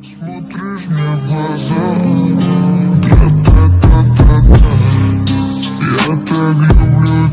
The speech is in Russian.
Смотришь мне в глаза, я так, я так люблю